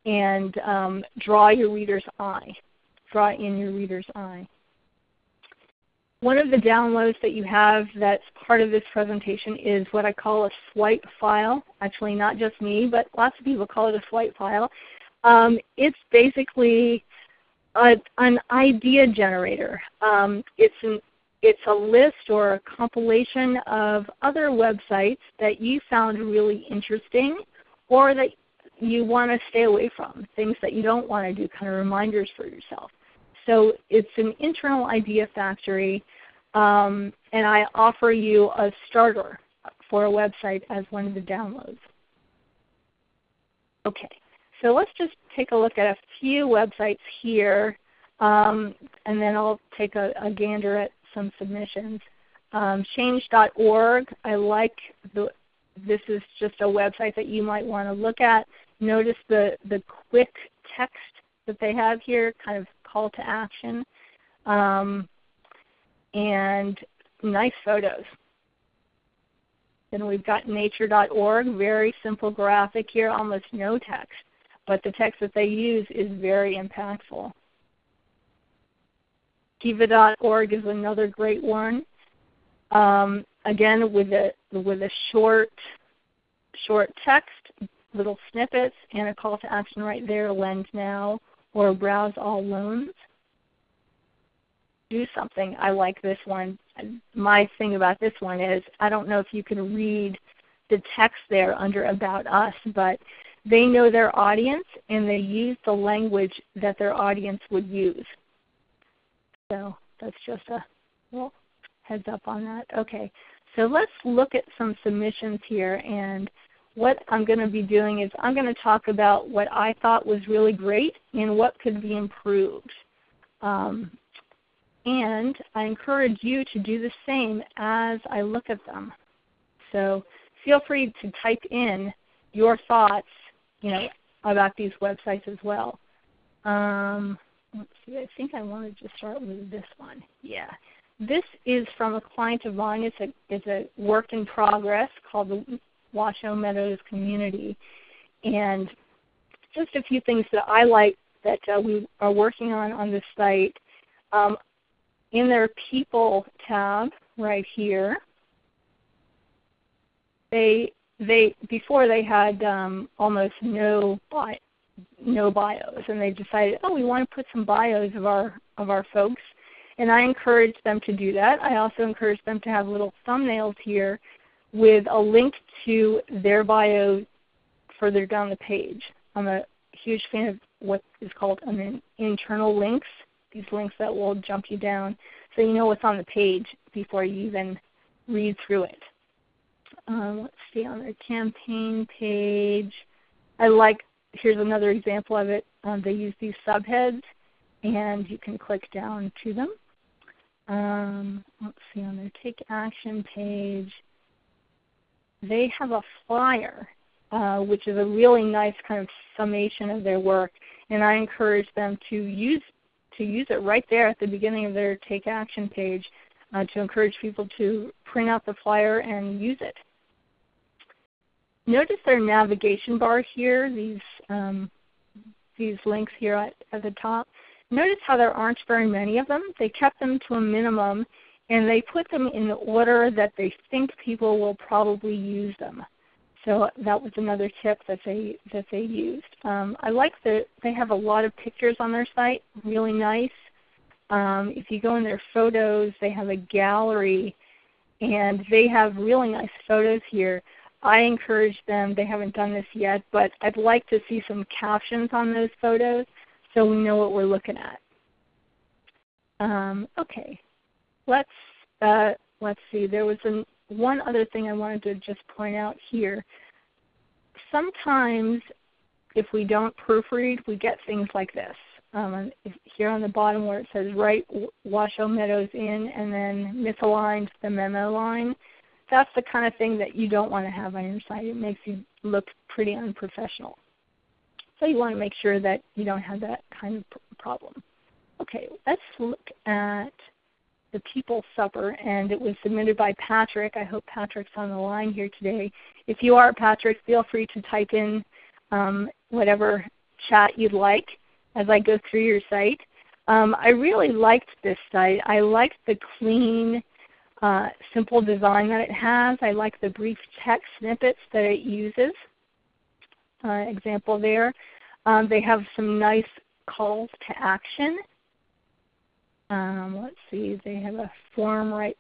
and um, draw your reader's eye, draw in your reader's eye. One of the downloads that you have that's part of this presentation is what I call a swipe file. Actually not just me, but lots of people call it a swipe file. Um, it's basically a, an idea generator. Um, it's, an, it's a list or a compilation of other websites that you found really interesting or that you want to stay away from, things that you don't want to do, kind of reminders for yourself. So it's an internal idea factory, um, and I offer you a starter for a website as one of the downloads. Okay, so let's just take a look at a few websites here, um, and then I'll take a, a, gander at some submissions. Um, change.org, I like the, this is just a website that you might want to look at. Notice the, the quick text that they have here, kind of call to action, um, and nice photos. Then we've got nature.org, very simple graphic here, almost no text, but the text that they use is very impactful. Kiva.org is another great one. Um, again, with a with a short short text, little snippets, and a call to action right there, lend now or browse all loans. Do something. I like this one. My thing about this one is I don't know if you can read the text there under About Us, but they know their audience and they use the language that their audience would use. So that's just a well, heads up on that. Okay, so let's look at some submissions here and what I'm going to be doing is I'm going to talk about what I thought was really great and what could be improved. Um, and I encourage you to do the same as I look at them. So feel free to type in your thoughts you know, about these websites as well. Um, let's see, I think I wanted to start with this one. Yeah. This is from a client of mine. It's a, it's a work in progress called the Washoe Meadows Community. And just a few things that I like that uh, we are working on on this site. Um, in their People tab right here, they they before they had um, almost no bio, no bios, and they decided, oh, we want to put some bios of our of our folks, and I encourage them to do that. I also encourage them to have little thumbnails here with a link to their bio further down the page. I'm a huge fan of what is called an internal links, these links that will jump you down so you know what's on the page before you even read through it. Um, let's see on their campaign page. I like, here's another example of it. Um, they use these subheads and you can click down to them. Um, let's see on their take action page. They have a flyer uh, which is a really nice kind of summation of their work. And I encourage them to use to use it right there at the beginning of their Take Action page uh, to encourage people to print out the flyer and use it. Notice their navigation bar here, these, um, these links here at, at the top. Notice how there aren't very many of them. They kept them to a minimum and they put them in the order that they think people will probably use them. So that was another tip that they that they used. Um, I like that they have a lot of pictures on their site, really nice. Um, if you go in their photos, they have a gallery, and they have really nice photos here. I encourage them. They haven't done this yet, but I'd like to see some captions on those photos so we know what we're looking at. Um, okay, let's uh, let's see. There was an, one other thing I wanted to just point out here. Sometimes if we don't proofread, we get things like this. Um, here on the bottom where it says write Washoe Meadows in and then misaligned the memo line, that's the kind of thing that you don't want to have on your site. It makes you look pretty unprofessional. So you want to make sure that you don't have that kind of problem. Okay, let's look at the People's Supper, and it was submitted by Patrick. I hope Patrick's on the line here today. If you are Patrick, feel free to type in um, whatever chat you'd like as I go through your site. Um, I really liked this site. I liked the clean, uh, simple design that it has. I like the brief text snippets that it uses. Uh, example there. Um, they have some nice calls to action um, let's see, they have a form right.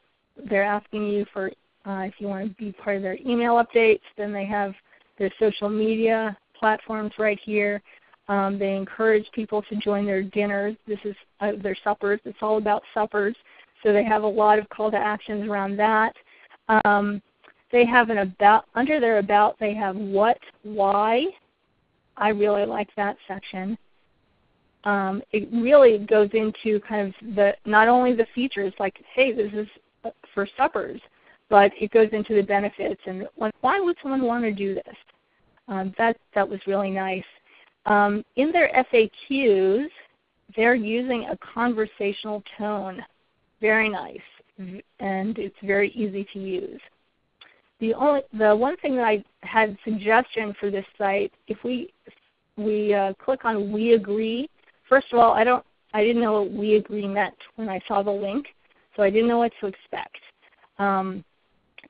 They're asking you for uh, if you want to be part of their email updates. Then they have their social media platforms right here. Um, they encourage people to join their dinners. This is uh, their suppers. It's all about suppers. So they have a lot of call to actions around that. Um, they have an about under their about. They have what, why. I really like that section um, it really goes into kind of the not only the features like hey this is for suppers, but it goes into the benefits and why would someone want to do this? Um, that that was really nice. Um, in their FAQs, they're using a conversational tone, very nice, and it's very easy to use. The only the one thing that I had suggestion for this site, if we we uh, click on we agree, first of all, I don't I didn't know what we agree meant when I saw the link, so I didn't know what to expect. Um,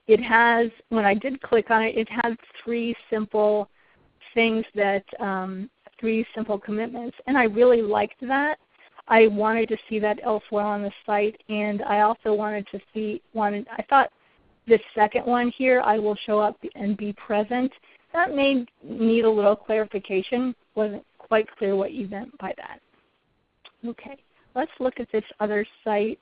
it has when I did click on it, it had three simple things that um, three simple commitments, and I really liked that. I wanted to see that elsewhere on the site, and I also wanted to see wanted I thought this second one here, I will show up and be present. That may need a little clarification. wasn't quite clear what you meant by that. Okay, let's look at this other site.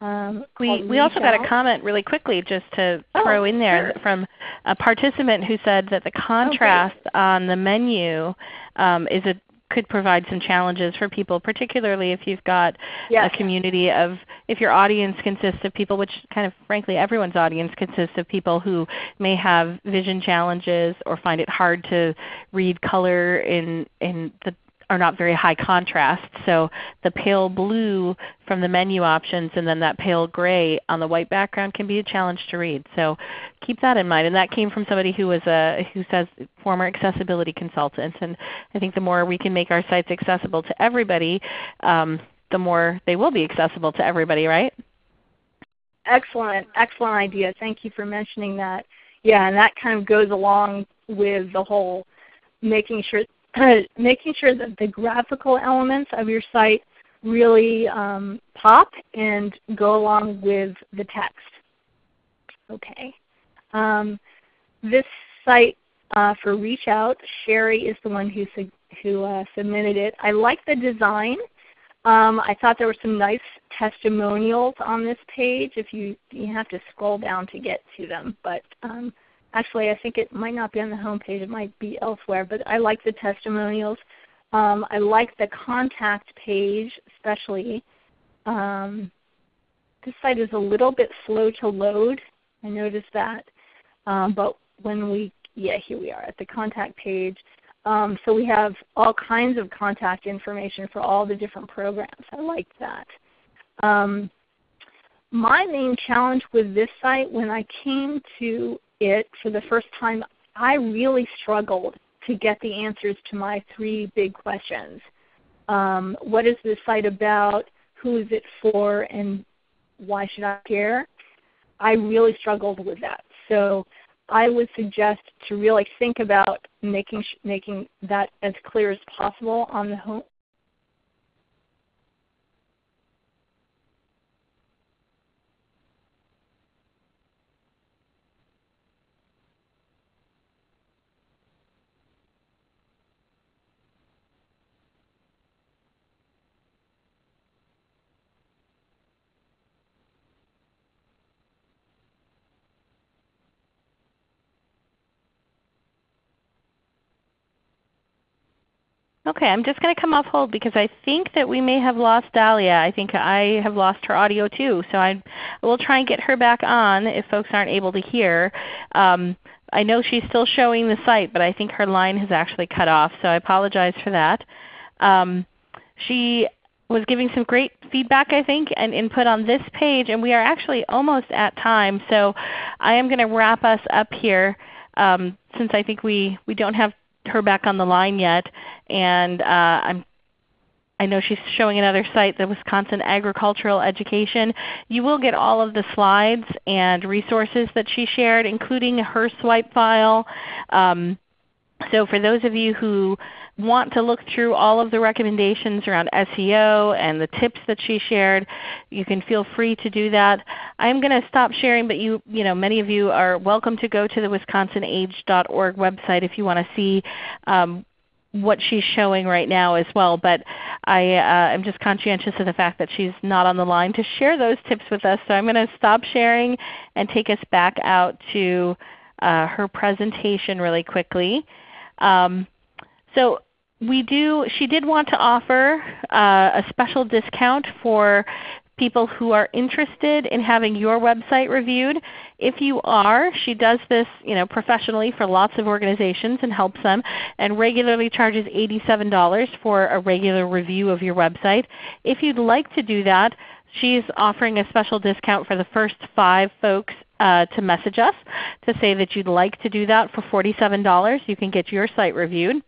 Um, we we also got a comment really quickly just to oh, throw in there sure. from a participant who said that the contrast okay. on the menu um, is a could provide some challenges for people, particularly if you've got yes. a community of, if your audience consists of people, which kind of frankly everyone's audience consists of people who may have vision challenges or find it hard to read color in, in the are not very high contrast. So the pale blue from the menu options and then that pale gray on the white background can be a challenge to read. So keep that in mind. And that came from somebody who was a who says former accessibility consultant. And I think the more we can make our sites accessible to everybody, um, the more they will be accessible to everybody, right? Excellent, excellent idea. Thank you for mentioning that. Yeah, and that kind of goes along with the whole making sure making sure that the graphical elements of your site really um, pop and go along with the text. Okay. Um, this site uh, for Reach Out, Sherry is the one who, who uh, submitted it. I like the design. Um, I thought there were some nice testimonials on this page. If you you have to scroll down to get to them, but um, actually I think it might not be on the home page. It might be elsewhere. But I like the testimonials. Um, I like the contact page, especially. Um, this site is a little bit slow to load. I noticed that. Um, but when we, yeah, here we are at the contact page. Um, so we have all kinds of contact information for all the different programs. I like that. Um, my main challenge with this site, when I came to it for the first time, I really struggled to get the answers to my three big questions. Um, what is this site about? Who is it for? And why should I care? I really struggled with that. So I would suggest to really think about making making that as clear as possible on the home Okay, I'm just going to come off hold because I think that we may have lost Dalya. I think I have lost her audio too. So I will try and get her back on if folks aren't able to hear. Um, I know she's still showing the site, but I think her line has actually cut off. So I apologize for that. Um, she was giving some great feedback I think and input on this page, and we are actually almost at time. So I am going to wrap us up here um, since I think we, we don't have her back on the line yet, and uh, I'm I know she's showing another site, the Wisconsin Agricultural Education. You will get all of the slides and resources that she shared, including her swipe file. Um, so for those of you who want to look through all of the recommendations around SEO and the tips that she shared, you can feel free to do that. I'm going to stop sharing, but you, you know, many of you are welcome to go to the wisconsinage.org website if you want to see um, what she's showing right now as well. But I uh, am just conscientious of the fact that she's not on the line to share those tips with us. So I'm going to stop sharing and take us back out to uh, her presentation really quickly. Um, so we do, she did want to offer uh, a special discount for people who are interested in having your website reviewed. If you are, she does this you know, professionally for lots of organizations and helps them and regularly charges $87 for a regular review of your website. If you'd like to do that, she's offering a special discount for the first five folks uh, to message us to say that you'd like to do that for $47. You can get your site reviewed.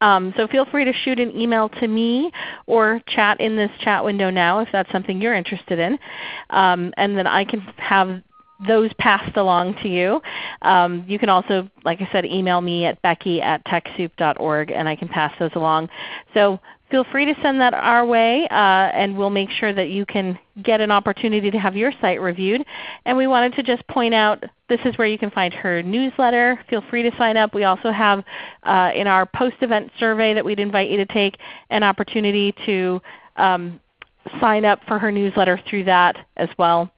Um, so feel free to shoot an email to me or chat in this chat window now if that's something you're interested in. Um, and then I can have those passed along to you. Um, you can also, like I said, email me at becky at TechSoup.org and I can pass those along. So feel free to send that our way uh, and we'll make sure that you can get an opportunity to have your site reviewed. And we wanted to just point out this is where you can find her newsletter. Feel free to sign up. We also have uh, in our post-event survey that we'd invite you to take an opportunity to um, sign up for her newsletter through that as well.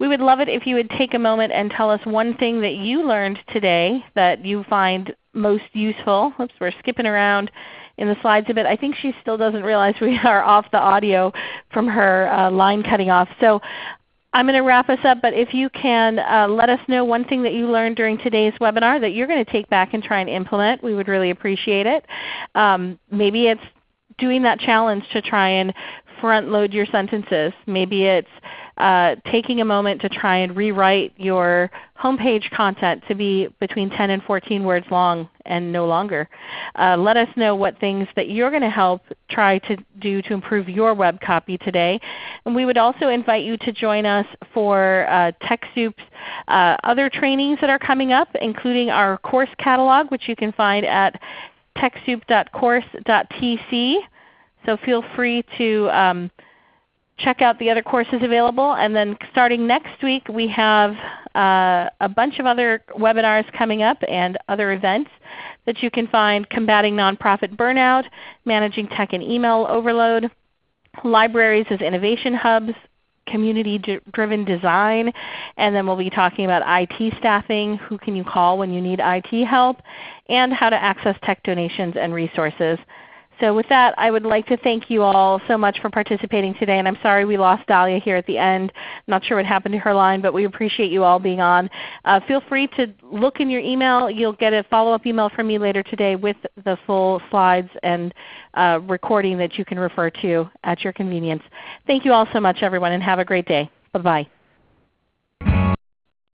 We would love it if you would take a moment and tell us one thing that you learned today that you find most useful. Oops, we're skipping around in the slides a bit. I think she still doesn't realize we are off the audio from her uh, line cutting off. So I'm going to wrap us up, but if you can uh, let us know one thing that you learned during today's webinar that you're going to take back and try and implement, we would really appreciate it. Um, maybe it's doing that challenge to try and front load your sentences. Maybe it's uh, taking a moment to try and rewrite your homepage content to be between 10 and 14 words long and no longer. Uh, let us know what things that you're going to help try to do to improve your web copy today. And we would also invite you to join us for uh, TechSoup's uh, other trainings that are coming up, including our course catalog, which you can find at TechSoup.course.tc. So feel free to um, check out the other courses available. And then starting next week we have uh, a bunch of other webinars coming up and other events that you can find combating nonprofit burnout, managing tech and email overload, libraries as innovation hubs, community-driven design, and then we'll be talking about IT staffing, who can you call when you need IT help, and how to access tech donations and resources. So with that, I would like to thank you all so much for participating today. And I'm sorry we lost Dalya here at the end. Not sure what happened to her line, but we appreciate you all being on. Uh, feel free to look in your email. You'll get a follow-up email from me later today with the full slides and uh, recording that you can refer to at your convenience. Thank you all so much everyone and have a great day. Bye-bye.